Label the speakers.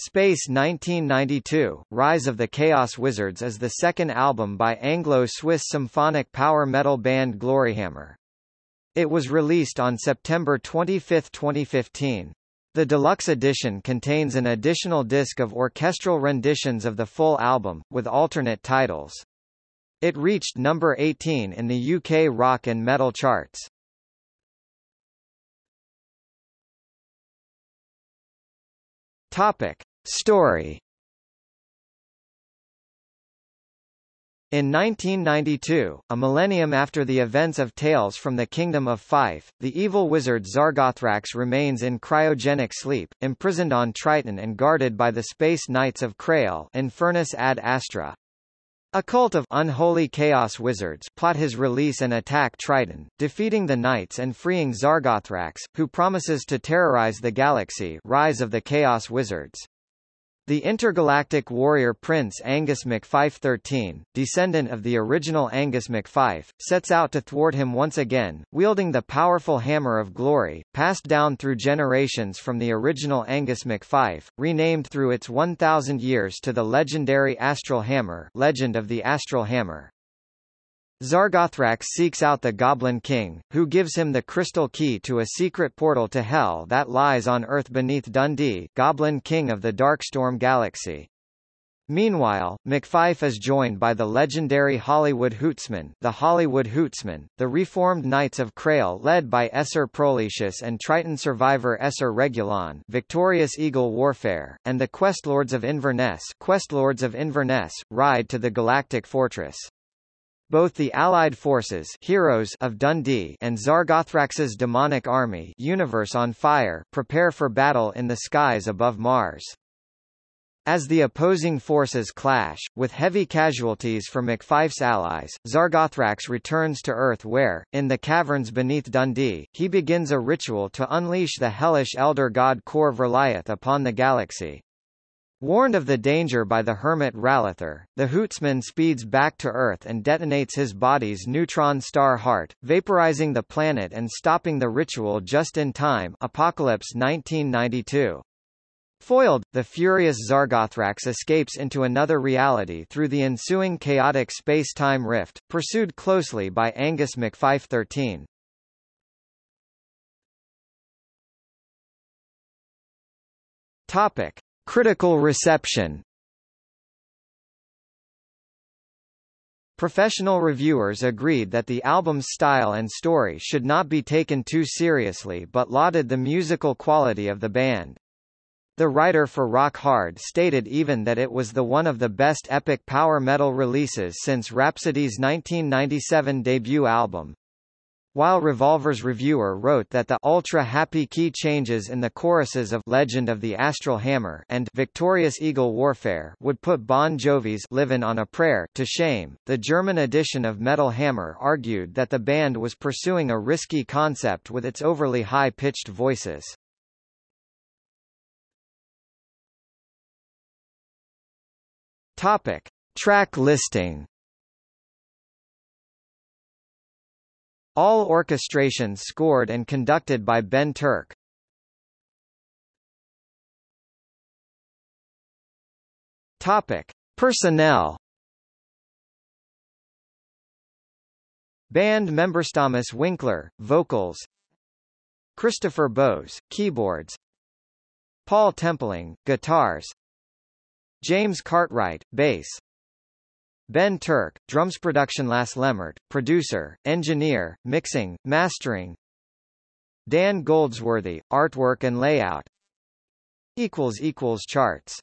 Speaker 1: Space 1992, Rise of the Chaos Wizards is the second album by Anglo-Swiss symphonic power metal band Gloryhammer. It was released on September 25, 2015. The deluxe edition contains an additional disc of orchestral renditions of the full album, with alternate titles. It reached number 18 in the UK rock and metal charts. Topic. Story In 1992, a millennium after the events of Tales from the Kingdom of Fife, the evil wizard Zargothrax remains in cryogenic sleep, imprisoned on Triton and guarded by the Space Knights of Crail Infernus ad Astra. A cult of unholy chaos wizards plot his release and attack Triton, defeating the knights and freeing Zargothrax, who promises to terrorize the galaxy Rise of the Chaos Wizards. The intergalactic warrior Prince Angus MacFife XIII, descendant of the original Angus MacFife, sets out to thwart him once again, wielding the powerful Hammer of Glory, passed down through generations from the original Angus MacFife, renamed through its 1,000 years to the legendary Astral Hammer Legend of the Astral Hammer. Zargothrax seeks out the Goblin King, who gives him the crystal key to a secret portal to Hell that lies on Earth beneath Dundee Goblin King of the Darkstorm Galaxy. Meanwhile, MacFife is joined by the legendary Hollywood Hootsman the Hollywood Hootsman, the reformed Knights of Crail led by Esser Proletius and Triton survivor Esser Regulon victorious Eagle Warfare, and the Questlords of Inverness Questlords of Inverness, ride to the Galactic Fortress. Both the Allied forces heroes of Dundee and Zargothrax's demonic army universe on fire prepare for battle in the skies above Mars. As the opposing forces clash, with heavy casualties for MacFife's allies, Zargothrax returns to Earth where, in the caverns beneath Dundee, he begins a ritual to unleash the hellish elder god Kor Verliath upon the galaxy. Warned of the danger by the hermit Ralither, the Hootsman speeds back to Earth and detonates his body's neutron star heart, vaporizing the planet and stopping the ritual just in time Apocalypse 1992. Foiled, the furious Zargothrax escapes into another reality through the ensuing chaotic space-time rift, pursued closely by Angus MacFife 13. Topic. Critical reception Professional reviewers agreed that the album's style and story should not be taken too seriously but lauded the musical quality of the band. The writer for Rock Hard stated even that it was the one of the best epic power metal releases since Rhapsody's 1997 debut album. While Revolver's reviewer wrote that the ultra-happy key changes in the choruses of Legend of the Astral Hammer and Victorious Eagle Warfare would put Bon Jovi's Livin' on a Prayer to shame, the German edition of Metal Hammer argued that the band was pursuing a risky concept with its overly high-pitched voices. Topic. Track listing All orchestrations scored and conducted by Ben Turk. Topic: Personnel. Band member Thomas Winkler, vocals. Christopher Bowes, keyboards. Paul Templing, guitars. James Cartwright, bass. Ben Turk, drums production Lasse Lammert, producer, engineer, mixing, mastering. Dan Goldsworthy, artwork and layout. Charts